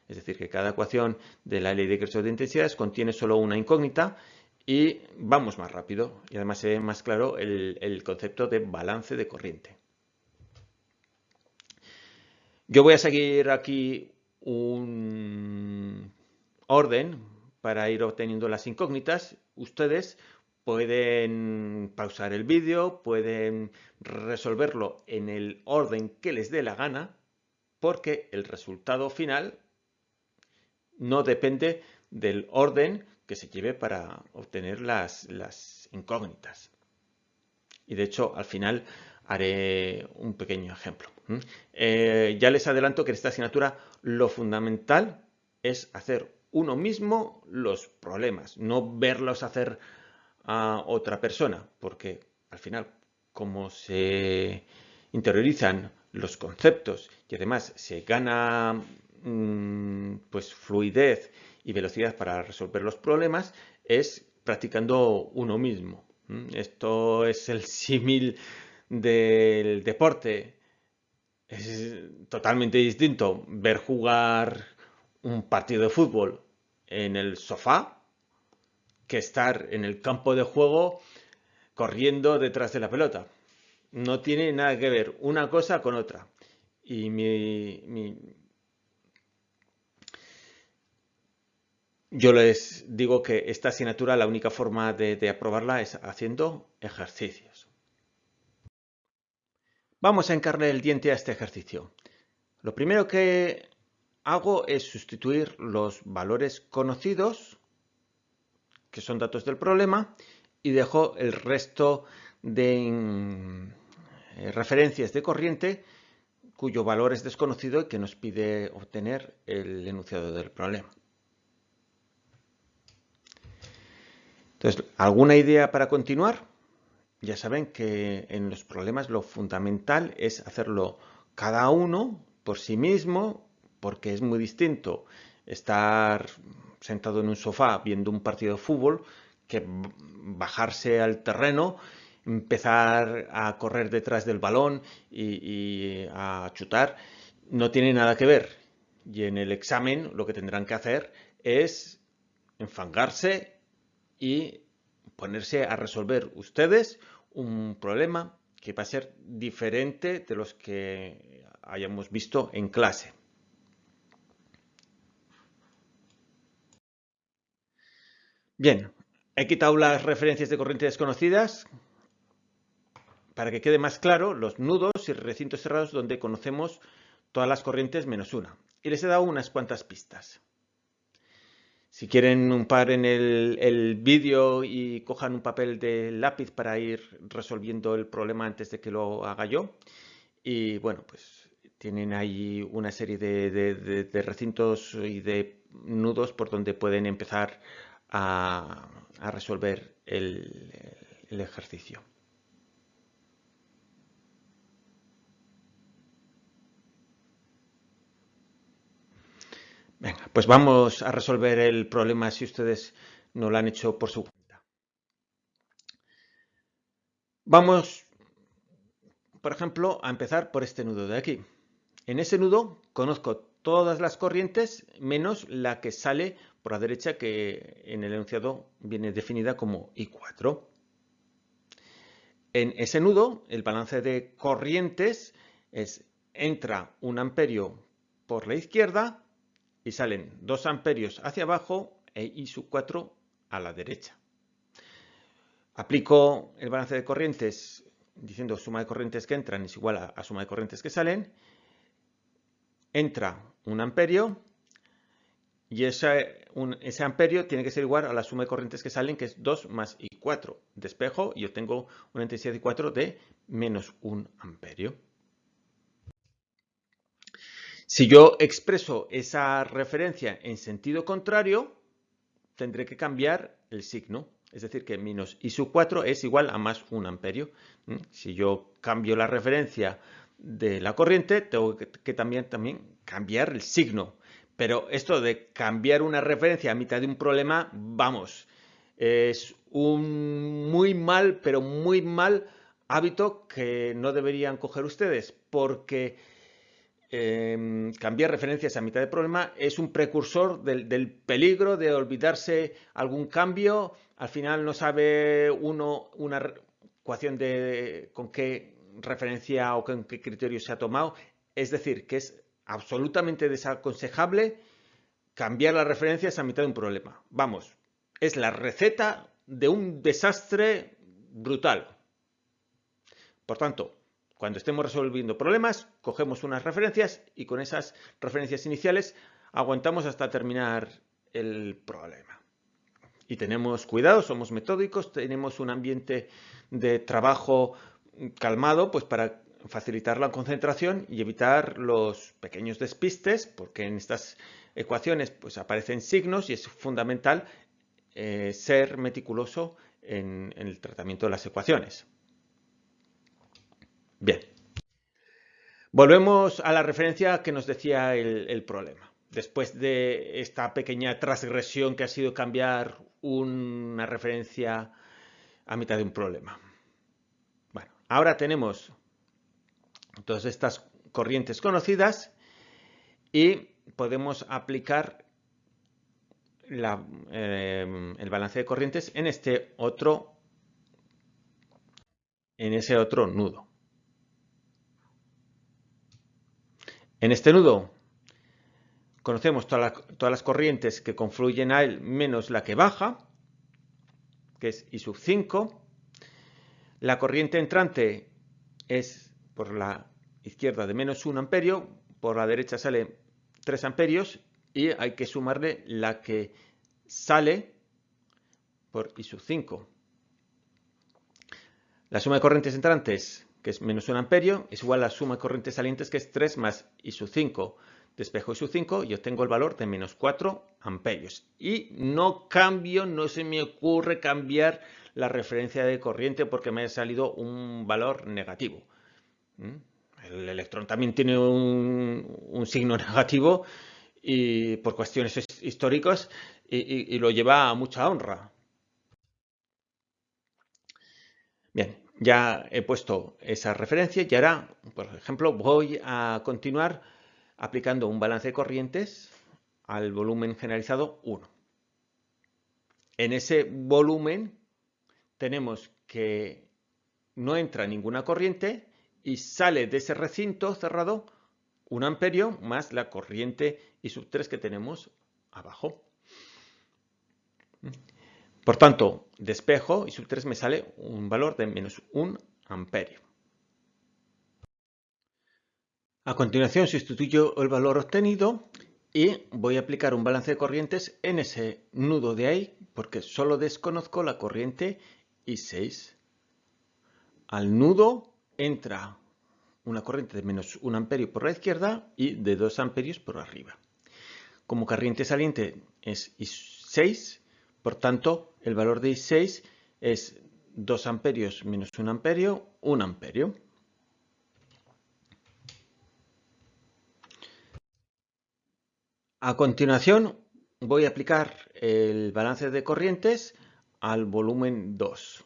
Es decir, que cada ecuación de la ley de Kirchhoff de intensidades contiene solo una incógnita y vamos más rápido y además se más claro el concepto de balance de corriente. Yo voy a seguir aquí un orden para ir obteniendo las incógnitas. Ustedes pueden pausar el vídeo, pueden resolverlo en el orden que les dé la gana, porque el resultado final no depende del orden que se lleve para obtener las, incógnitas. Y de hecho, al final haré un pequeño ejemplo. Eh, ya les adelanto que en esta asignatura lo fundamental es hacer uno mismo los problemas, no verlos hacer a otra persona, porque al final, como se interiorizan los conceptos y además se gana mm, pues fluidez y velocidad para resolver los problemas, es practicando uno mismo. Esto es el símil del deporte. Es totalmente distinto ver jugar un partido de fútbol en el sofá que estar en el campo de juego corriendo detrás de la pelota. No tiene nada que ver una cosa con otra. Y mi, yo les digo que esta asignatura la única forma de aprobarla es haciendo ejercicios. Vamos a encarnar el diente a este ejercicio. Lo primero que hago es sustituir los valores conocidos, que son datos del problema, y dejo el resto de mm, eh, referencias de corriente cuyo valor es desconocido y que nos pide obtener el enunciado del problema. Entonces, ¿alguna idea para continuar? ya saben que en los problemas lo fundamental es hacerlo cada uno por sí mismo, porque es muy distinto estar sentado en un sofá viendo un partido de fútbol que bajarse al terreno, empezar a correr detrás del balón y, a chutar, no tiene nada que ver. Y en el examen lo que tendrán que hacer es enfangarse y ponerse a resolver ustedes un problema que va a ser diferente de los que hayamos visto en clase. Bien, he quitado las referencias de corriente desconocidas para que quede más claro los nudos y recintos cerrados donde conocemos todas las corrientes menos una. Y les he dado unas cuantas pistas. Si quieren un par en el, vídeo y cojan un papel de lápiz para ir resolviendo el problema antes de que lo haga yo. Y bueno, pues tienen ahí una serie de, recintos y de nudos por donde pueden empezar a, resolver el ejercicio. Venga, pues vamos a resolver el problema si ustedes no lo han hecho por su cuenta. Vamos, por ejemplo, a empezar por este nudo de aquí. En ese nudo conozco todas las corrientes menos la que sale por la derecha que en el enunciado viene definida como I4. En ese nudo el balance de corrientes es entra un amperio por la izquierda y salen 2 amperios hacia abajo e I sub 4 a la derecha. Aplico el balance de corrientes diciendo suma de corrientes que entran es igual a, suma de corrientes que salen. Entra un amperio y ese, amperio tiene que ser igual a la suma de corrientes que salen, que es 2 más I4. Despejo y obtengo una intensidad de I4 de menos 1 amperio. Si yo expreso esa referencia en sentido contrario, tendré que cambiar el signo. Es decir, que menos I sub 4 es igual a más 1 amperio. ¿Mm? Si yo cambio la referencia de la corriente, tengo que, también, también cambiar el signo. Pero esto de cambiar una referencia a mitad de un problema, vamos, es un muy mal, pero muy mal hábito que no deberían coger ustedes, porque Em, cambiar referencias a mitad de problema es un precursor del, peligro de olvidarse algún cambio. Al final no sabe uno una ecuación de con qué referencia o con qué criterio se ha tomado. Es decir, que es absolutamente desaconsejable cambiar las referencias a mitad de un problema. Vamos, es la receta de un desastre brutal. Por tanto, cuando estemos resolviendo problemas, cogemos unas referencias y con esas referencias iniciales aguantamos hasta terminar el problema. Y tenemos cuidado, somos metódicos, tenemos un ambiente de trabajo calmado pues para facilitar la concentración y evitar los pequeños despistes, porque en estas ecuaciones pues aparecen signos y es fundamental eh, ser meticuloso en el tratamiento de las ecuaciones. Bien. Volvemos a la referencia que nos decía el, problema. Después de esta pequeña transgresión que ha sido cambiar una referencia a mitad de un problema. Bueno, ahora tenemos todas estas corrientes conocidas y podemos aplicar eh, el balance de corrientes en este otro en ese otro nudo. En este nudo conocemos todas las, corrientes que confluyen a él menos la que baja, que es I sub 5. La corriente entrante es por la izquierda de menos 1 amperio, por la derecha sale 3 amperios y hay que sumarle la que sale por I sub 5. La suma de corrientes entrantes que es menos 1 amperio, es igual a la suma de corrientes salientes, que es 3 más I sub 5. Despejo I sub 5 y obtengo el valor de menos 4 amperios. Y no cambio, no se me ocurre cambiar la referencia de corriente porque me ha salido un valor negativo. ¿Mm? El electrón también tiene un, signo negativo y por cuestiones históricas y lo lleva a mucha honra. Bien, ya he puesto esa referencia y ahora, por ejemplo, voy a continuar aplicando un balance de corrientes al volumen generalizado 1. En ese volumen tenemos que no entra ninguna corriente y sale de ese recinto cerrado un amperio más la corriente I sub 3 que tenemos abajo. Por tanto, despejo y sub 3 me sale un valor de menos 1 amperio. A continuación sustituyo el valor obtenido y voy a aplicar un balance de corrientes en ese nudo de ahí porque solo desconozco la corriente I6. Al nudo entra una corriente de menos 1 amperio por la izquierda y de 2 amperios por arriba. Como corriente saliente es I6, por tanto, el valor de I6 es 2 amperios menos 1 amperio, 1 amperio. A continuación voy a aplicar el balance de corrientes al volumen 2.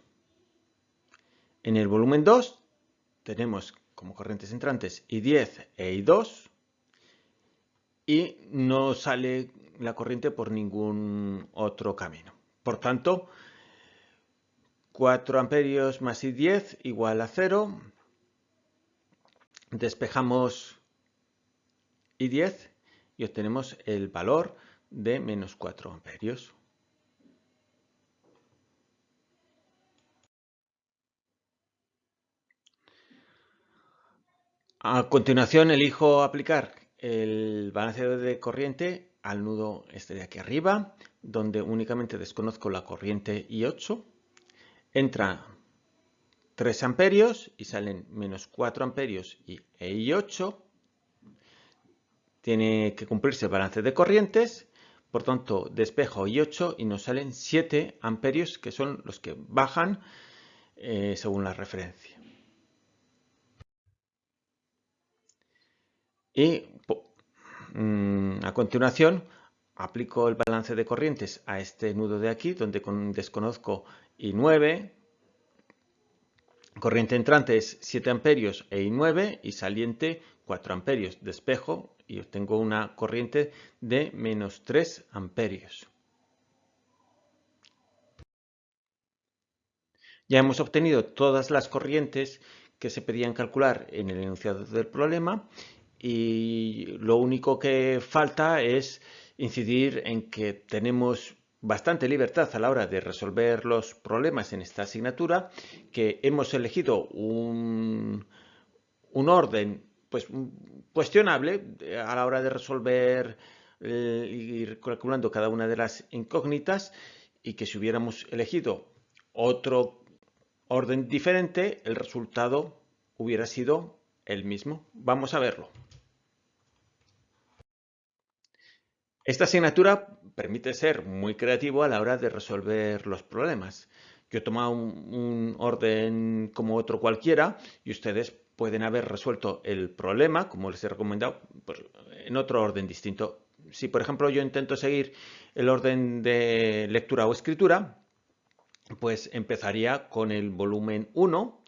En el volumen 2 tenemos como corrientes entrantes I10 e I2 y no sale la corriente por ningún otro camino. Por tanto, 4 amperios más I10 igual a 0. Despejamos I10 y obtenemos el valor de menos 4 amperios. A continuación elijo aplicar el balance de corriente al nudo este de aquí arriba, donde únicamente desconozco la corriente I8. Entra 3 amperios y salen menos 4 amperios y e I8. Tiene que cumplirse el balance de corrientes, por tanto despejo I8 y nos salen 7 amperios que son los que bajan eh, según la referencia. Y mm, a continuación aplico el balance de corrientes a este nudo de aquí, donde desconozco I9, corriente entrante es 7 amperios e I9 y saliente 4 amperios. Despejo y obtengo una corriente de menos 3 amperios. Ya hemos obtenido todas las corrientes que se pedían calcular en el enunciado del problema y lo único que falta es incidir en que tenemos bastante libertad a la hora de resolver los problemas en esta asignatura, que hemos elegido un, un orden pues, cuestionable a la hora de resolver eh, ir calculando cada una de las incógnitas y que si hubiéramos elegido otro orden diferente, el resultado hubiera sido el mismo. Vamos a verlo. Esta asignatura permite ser muy creativo a la hora de resolver los problemas. Yo he tomado un, orden como otro cualquiera y ustedes pueden haber resuelto el problema, como les he recomendado, pues, en otro orden distinto. Si, por ejemplo, yo intento seguir el orden de lectura o escritura, pues empezaría con el volumen 1,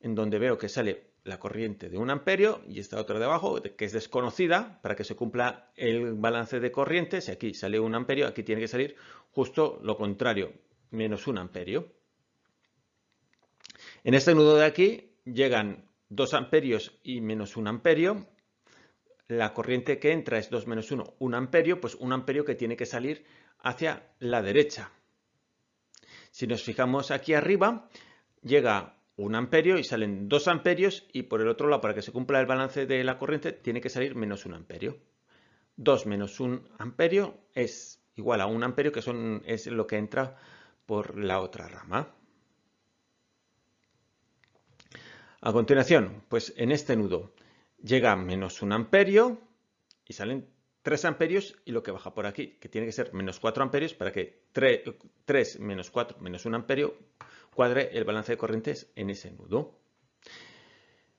en donde veo que sale la corriente de un amperio y esta otra de abajo que es desconocida para que se cumpla el balance de corriente. Si aquí sale un amperio, aquí tiene que salir justo lo contrario, menos un amperio. En este nudo de aquí llegan 2 amperios y menos un amperio. La corriente que entra es 2 menos 1, 1 amperio, pues un amperio que tiene que salir hacia la derecha. Si nos fijamos aquí arriba, llega un amperio y salen dos amperios y por el otro lado, para que se cumpla el balance de la corriente, tiene que salir menos un amperio. 2 menos un amperio es igual a un amperio, que son, es lo que entra por la otra rama. A continuación, pues en este nudo llega menos un amperio y salen 3 amperios y lo que baja por aquí, que tiene que ser menos 4 amperios para que 3, 3 menos 4 menos un amperio cuadre el balance de corrientes en ese nudo.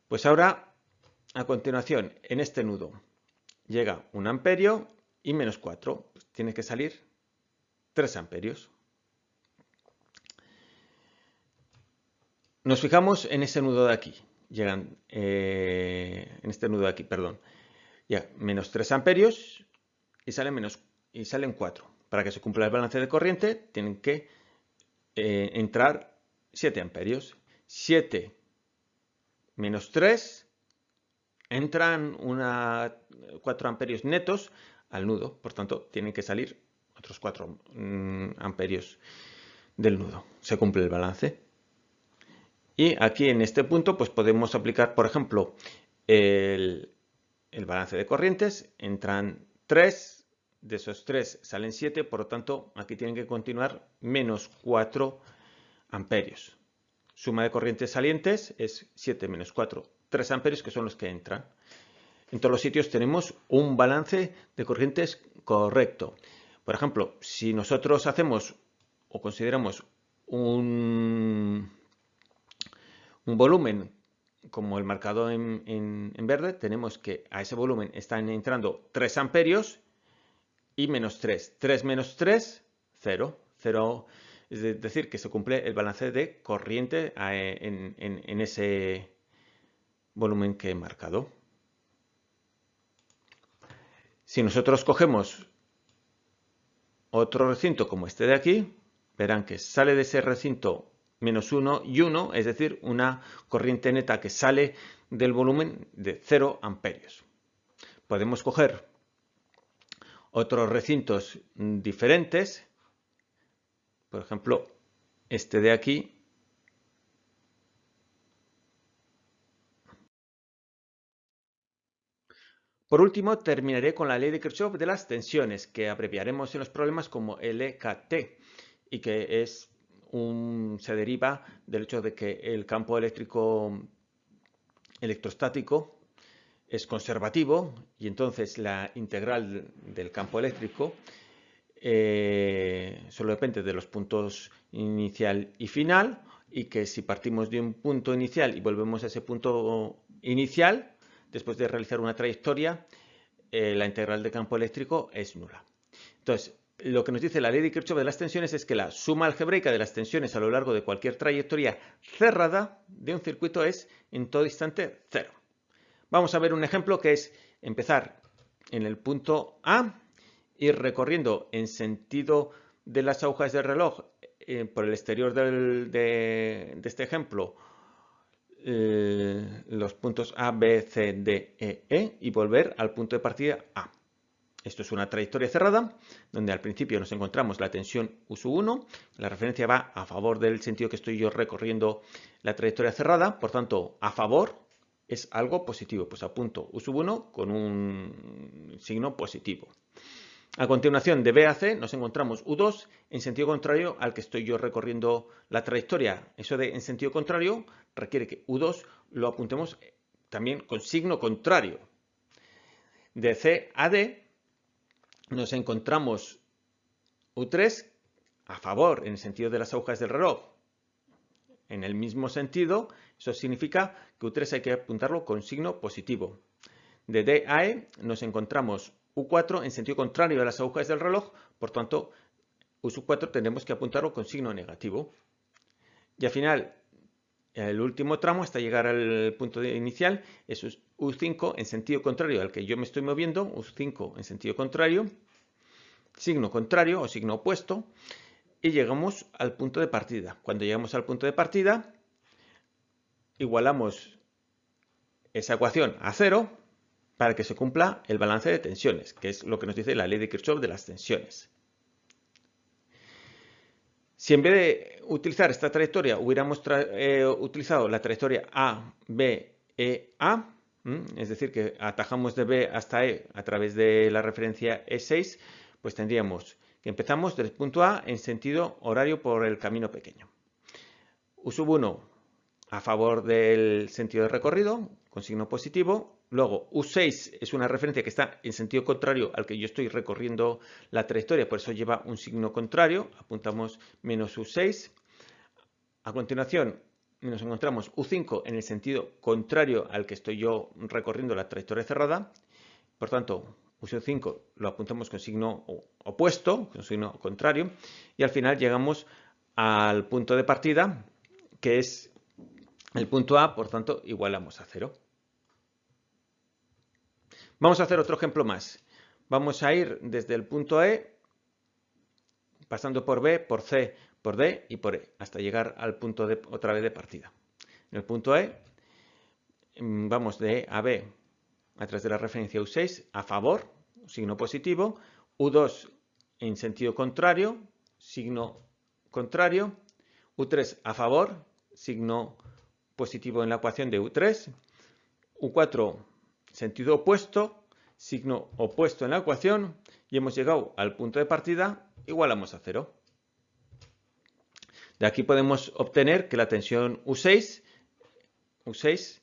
Pues ahora, a continuación, en este nudo llega un amperio y menos 4. Pues tiene que salir 3 amperios. Nos fijamos en ese nudo de aquí. Llegan, eh, en este nudo de aquí, perdón. Ya, menos 3 amperios y salen, menos, y salen 4. Para que se cumpla el balance de corriente, tienen que eh, entrar 7 amperios. 7 menos 3 entran una, 4 amperios netos al nudo. Por tanto, tienen que salir otros 4 mm, amperios del nudo. Se cumple el balance. Y aquí en este punto pues podemos aplicar, por ejemplo, el, el balance de corrientes. Entran 3, de esos 3 salen 7, por lo tanto aquí tienen que continuar menos 4 amperios. Suma de corrientes salientes es 7 menos 4, 3 amperios que son los que entran. En todos los sitios tenemos un balance de corrientes correcto. Por ejemplo, si nosotros hacemos o consideramos un, un volumen como el marcado en, en, verde, tenemos que a ese volumen están entrando 3 amperios y menos 3. 3 menos 3, 0. 0 es decir, que se cumple el balance de corriente eh, en, ese volumen que he marcado. Si nosotros cogemos otro recinto como este de aquí, verán que sale de ese recinto menos 1 y 1, es decir, una corriente neta que sale del volumen de 0 amperios. Podemos coger otros recintos diferentes, por ejemplo, este de aquí, Por último, terminaré con la ley de Kirchhoff de las tensiones, que abreviaremos en los problemas como LKT, y que es un, se deriva del hecho de que el campo eléctrico electrostático es conservativo y entonces la integral del campo eléctrico eh, solo depende de los puntos inicial y final y que si partimos de un punto inicial y volvemos a ese punto inicial, después de realizar una trayectoria, eh, la integral de campo eléctrico es nula. Entonces, lo que nos dice la ley de Kirchhoff de las tensiones es que la suma algebraica de las tensiones a lo largo de cualquier trayectoria cerrada de un circuito es en todo instante cero. Vamos a ver un ejemplo que es empezar en el punto A, ir recorriendo en sentido de las agujas del reloj eh, por el exterior de, este ejemplo eh, los puntos A, B, C, D, E, E y volver al punto de partida A. Esto es una trayectoria cerrada, donde al principio nos encontramos la tensión U1, la referencia va a favor del sentido que estoy yo recorriendo la trayectoria cerrada, por tanto, a favor es algo positivo, pues apunto U1 con un signo positivo. A continuación, de B a C nos encontramos U2 en sentido contrario al que estoy yo recorriendo la trayectoria. Eso de en sentido contrario requiere que U2 lo apuntemos también con signo contrario. De C a D nos encontramos U3 a favor en el sentido de las agujas del reloj. En el mismo sentido, eso significa que U3 hay que apuntarlo con signo positivo. De D a E nos encontramos U4 en sentido contrario a las agujas del reloj, por tanto, U4 tendremos que apuntarlo con signo negativo. Y al final, el último tramo hasta llegar al punto inicial es U5 en sentido contrario al que yo me estoy moviendo, U5 en sentido contrario, signo contrario o signo opuesto, y llegamos al punto de partida. Cuando llegamos al punto de partida, igualamos esa ecuación a cero para que se cumpla el balance de tensiones, que es lo que nos dice la ley de Kirchhoff de las tensiones. Si en vez de utilizar esta trayectoria hubiéramos eh, utilizado la trayectoria A, B, E, A, es decir, que atajamos de B hasta E a través de la referencia E6, pues tendríamos que empezamos del punto A en sentido horario por el camino pequeño. U sub 1 a favor del sentido de recorrido con signo positivo. Luego U6 es una referencia que está en sentido contrario al que yo estoy recorriendo la trayectoria, por eso lleva un signo contrario. Apuntamos menos U6. A continuación nos encontramos U5 en el sentido contrario al que estoy yo recorriendo la trayectoria cerrada. Por tanto, U5 lo apuntamos con signo opuesto, con signo contrario, y al final llegamos al punto de partida, que es el punto A, por tanto, igualamos a 0. Vamos a hacer otro ejemplo más. Vamos a ir desde el punto E, pasando por B, por C, por D y por E, hasta llegar al punto de, otra vez de partida. En el punto E, mm, vamos de E a B a través de la referencia U6 a favor, signo positivo, U2 en sentido contrario, signo contrario, U3 a favor, signo positivo en la ecuación de U3, U4 sentido opuesto, signo opuesto en la ecuación y hemos llegado al punto de partida, igualamos a cero. De aquí podemos obtener que la tensión U6, U6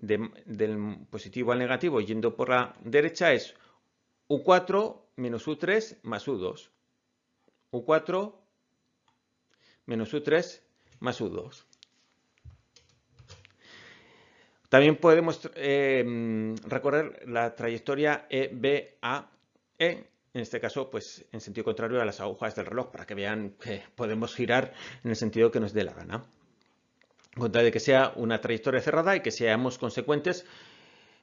del positivo al negativo yendo por la derecha es U4 menos U3 más U2. U4 menos U3 más U2. También podemos eh, recorrer la trayectoria EBAE, en este caso, pues en sentido contrario a las agujas del reloj, para que vean que podemos girar en el sentido que nos dé la gana con tal de que sea una trayectoria cerrada y que seamos consecuentes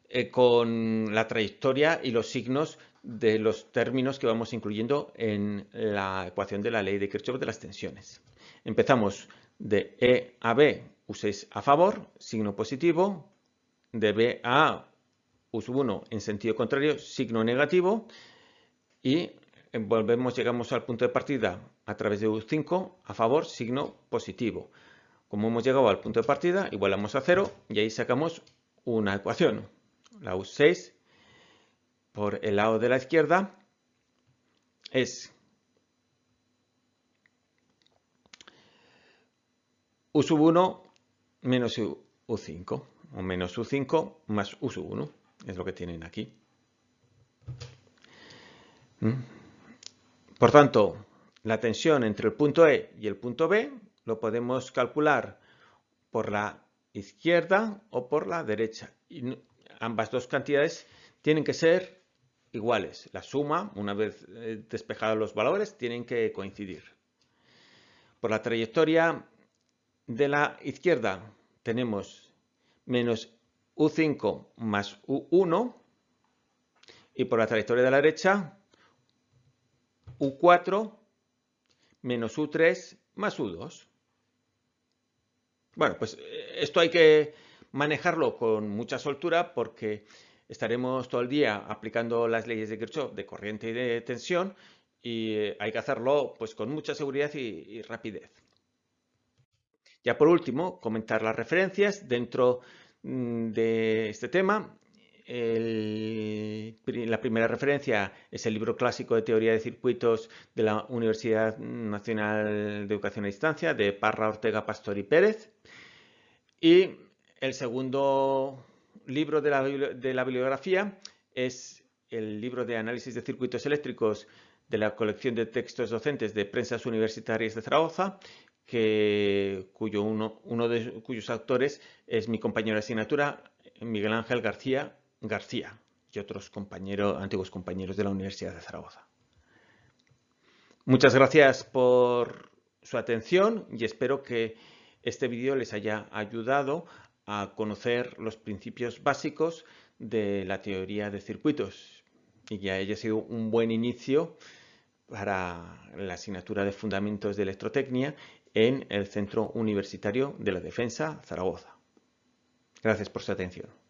eh, con la trayectoria y los signos de los términos que vamos incluyendo en la ecuación de la ley de Kirchhoff de las tensiones. Empezamos de E a B, U6 a favor, signo positivo, de B a A, U1 en sentido contrario, signo negativo, y volvemos, llegamos al punto de partida a través de U5 a favor, signo positivo. Como hemos llegado al punto de partida, igualamos a 0 y ahí sacamos una ecuación. La U6 por el lado de la izquierda es U 1 menos U5 o menos U5 más U 1 es lo que tienen aquí. ¿Mm? Por tanto, la tensión entre el punto E y el punto B lo podemos calcular por la izquierda o por la derecha. Y ambas dos cantidades tienen que ser iguales. La suma, una vez eh, despejados los valores, tienen que coincidir. Por la trayectoria de la izquierda tenemos menos U5 más U1 y por la trayectoria de la derecha U4 menos U3 más U2. Bueno, pues eh, esto hay que manejarlo con mucha soltura porque estaremos todo el día aplicando las leyes de Kirchhoff de corriente y de tensión y eh, hay que hacerlo pues con mucha seguridad y, rapidez. Ya por último, comentar las referencias dentro mm, de este tema. la primera referencia es el libro clásico de teoría de circuitos de la Universidad Nacional de Educación a Distancia de Parra, Ortega, Pastor y Pérez. Y el segundo libro de la, bibliografía es el libro de análisis de circuitos eléctricos de la colección de textos docentes de prensas universitarias de Zaragoza, cuyo uno, uno de cuyos autores es mi compañero de asignatura, Miguel Ángel García García, y otros compañeros, antiguos compañeros de la Universidad de Zaragoza. Muchas gracias por su atención y espero que este vídeo les haya ayudado a conocer los principios básicos de la teoría de circuitos y que haya sido un buen inicio para la asignatura de Fundamentos de Electrotecnia en el Centro Universitario de la Defensa, Zaragoza. Gracias por su atención.